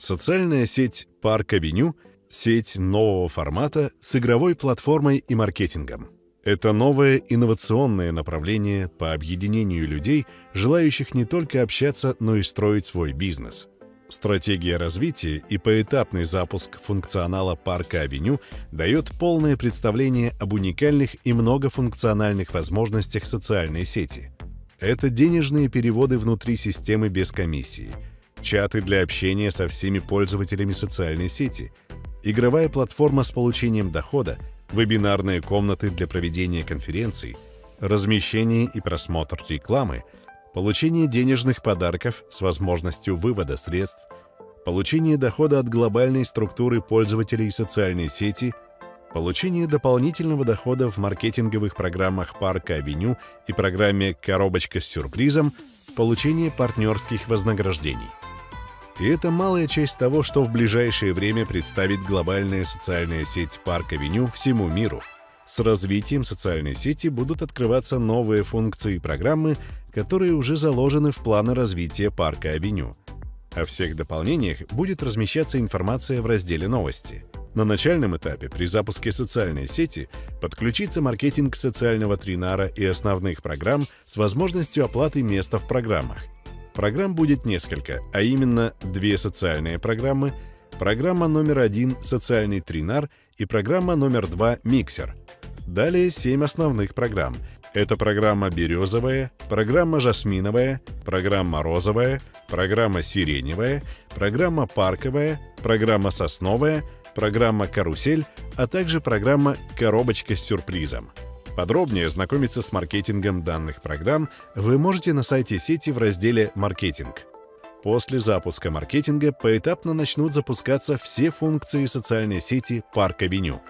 Социальная сеть Парк Авеню — сеть нового формата с игровой платформой и маркетингом. Это новое инновационное направление по объединению людей, желающих не только общаться, но и строить свой бизнес. Стратегия развития и поэтапный запуск функционала парка Авеню дает полное представление об уникальных и многофункциональных возможностях социальной сети. Это денежные переводы внутри системы без комиссии — чаты для общения со всеми пользователями социальной сети, игровая платформа с получением дохода, вебинарные комнаты для проведения конференций, размещение и просмотр рекламы, получение денежных подарков с возможностью вывода средств, получение дохода от глобальной структуры пользователей социальной сети, получение дополнительного дохода в маркетинговых программах Парка Авеню и программе «Коробочка с сюрпризом», получение партнерских вознаграждений. И это малая часть того, что в ближайшее время представит глобальная социальная сеть Парк Авеню всему миру. С развитием социальной сети будут открываться новые функции и программы, которые уже заложены в планы развития Парка Авеню. О всех дополнениях будет размещаться информация в разделе «Новости». На начальном этапе при запуске социальной сети подключится маркетинг социального тринара и основных программ с возможностью оплаты места в программах – Программ будет несколько, а именно две социальные программы, программа номер один «Социальный тринар» и программа номер два «Миксер». Далее семь основных программ. Это программа «Березовая», программа «Жасминовая», программа «Розовая», программа «Сиреневая», программа «Парковая», программа «Сосновая», программа «Карусель», а также программа «Коробочка с сюрпризом». Подробнее ознакомиться с маркетингом данных программ вы можете на сайте сети в разделе «Маркетинг». После запуска маркетинга поэтапно начнут запускаться все функции социальной сети Парк Авеню.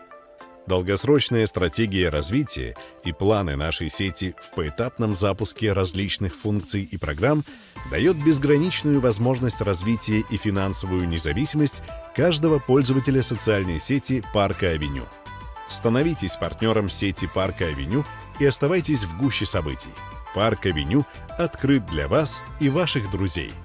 Долгосрочная стратегия развития и планы нашей сети в поэтапном запуске различных функций и программ дает безграничную возможность развития и финансовую независимость каждого пользователя социальной сети Парка Авеню. Становитесь партнером сети Парка Авеню и оставайтесь в гуще событий. Парк Авеню открыт для вас и ваших друзей –